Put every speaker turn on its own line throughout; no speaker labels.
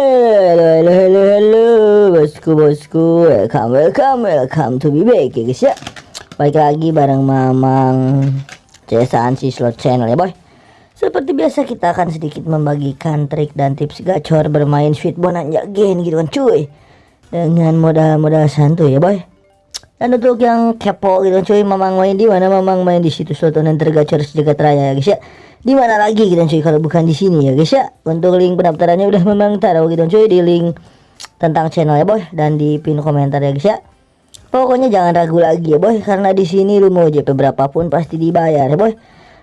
Halo, halo, halo, halo, bosku, bosku, welcome, welcome, welcome to be back ya guys ya. Baik lagi bareng Mamang Cesan si slot channel ya boy. Seperti biasa kita akan sedikit membagikan trik dan tips gacor bermain sweet bonanza game gitu kan cuy. Dengan modal-modal santuy ya boy. Dan untuk yang kepo gitu kan cuy, Mamang main di mana? Mamang main di situs slot online tergacor sejagat raya ya guys ya di mana lagi gitu cuy kalau bukan di sini ya guys ya? Untuk link pendaftarannya udah memang taruh gitu cuy di link tentang channel ya boy. Dan di pin komentar ya guys ya. Pokoknya jangan ragu lagi ya boy karena di sini lu mau JP berapapun pasti dibayar ya boy.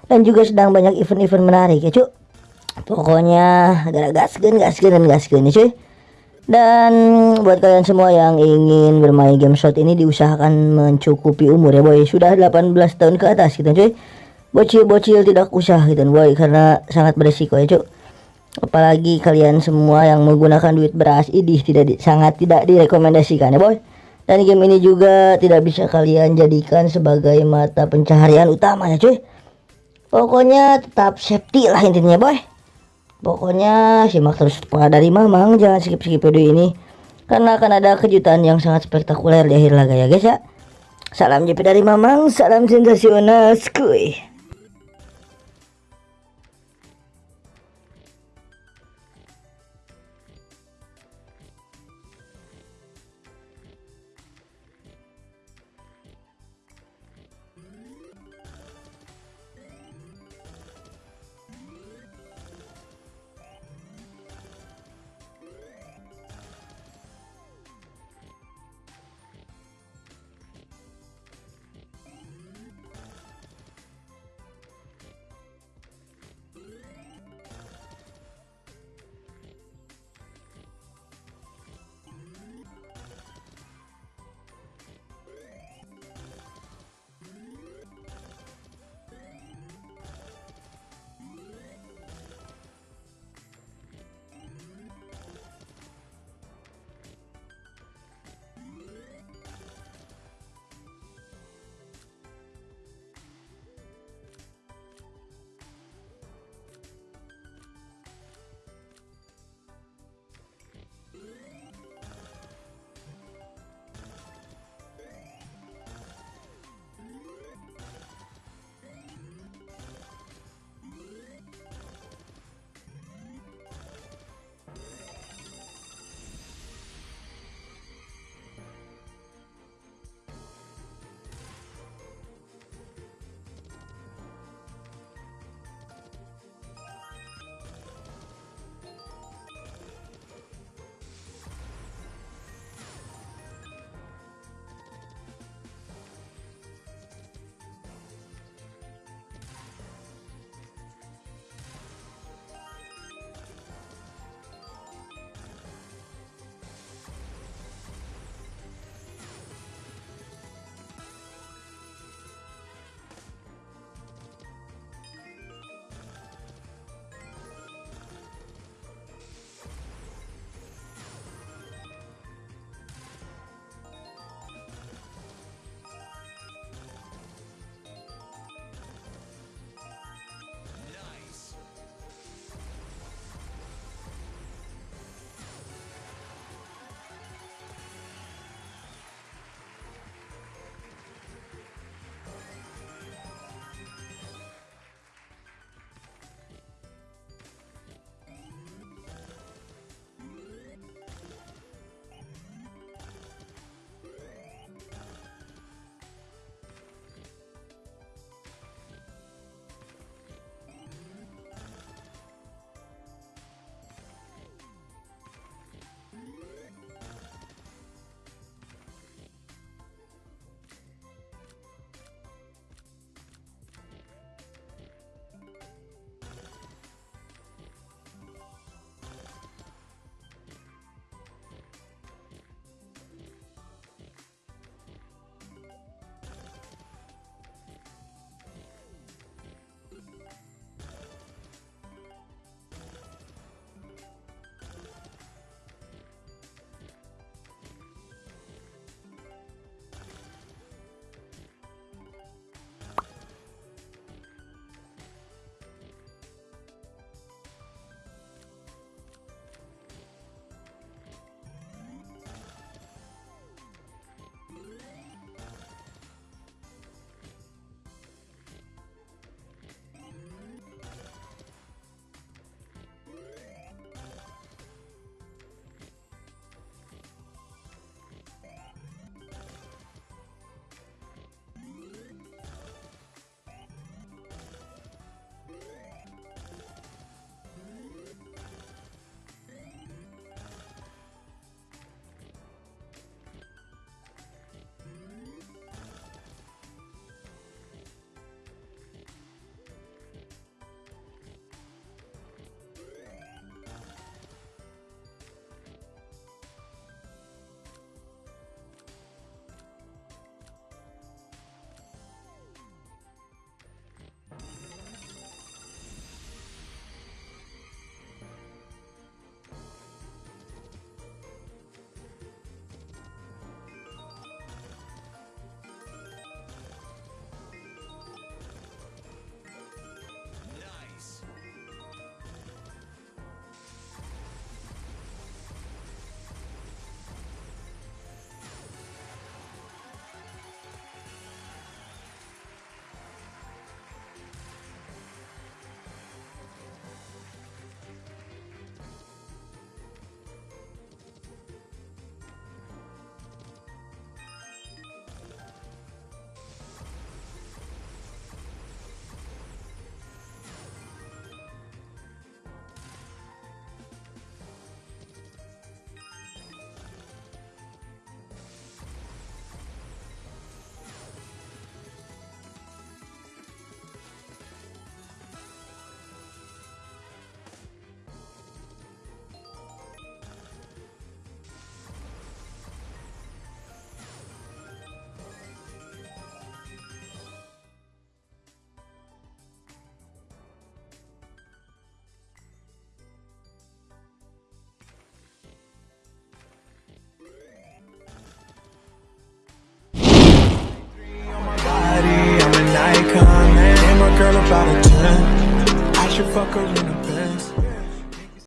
Dan juga sedang banyak event-event menarik ya cuy pokoknya gara gasken gasken dan gasken ya cuy. Dan buat kalian semua yang ingin bermain game shot ini diusahakan mencukupi umur ya boy. Sudah 18 tahun ke atas gitu cuy bocil-bocil tidak usah gitu boy karena sangat beresiko ya cuk. Apalagi kalian semua yang menggunakan duit beras ini tidak di, sangat tidak direkomendasikan ya boy. Dan game ini juga tidak bisa kalian jadikan sebagai mata pencaharian utama ya cuy. Pokoknya tetap safety lah intinya boy. Pokoknya simak terus dari mamang. Jangan skip-skip video ini karena akan ada kejutan yang sangat spektakuler di akhir laga ya guys ya. Salam JP dari mamang salam sensasional skuy